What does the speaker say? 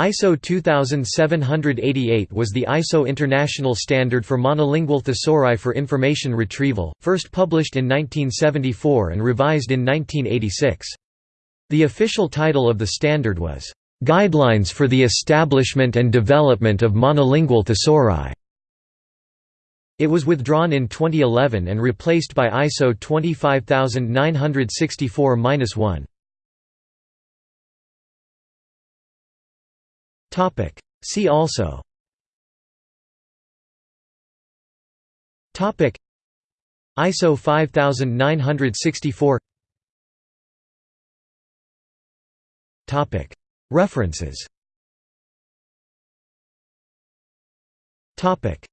ISO 2788 was the ISO international standard for monolingual thesauri for information retrieval, first published in 1974 and revised in 1986. The official title of the standard was, "...guidelines for the establishment and development of monolingual thesauri." It was withdrawn in 2011 and replaced by ISO 25964-1. Topic. See also. Topic. ISO 5964. Topic. References. Topic.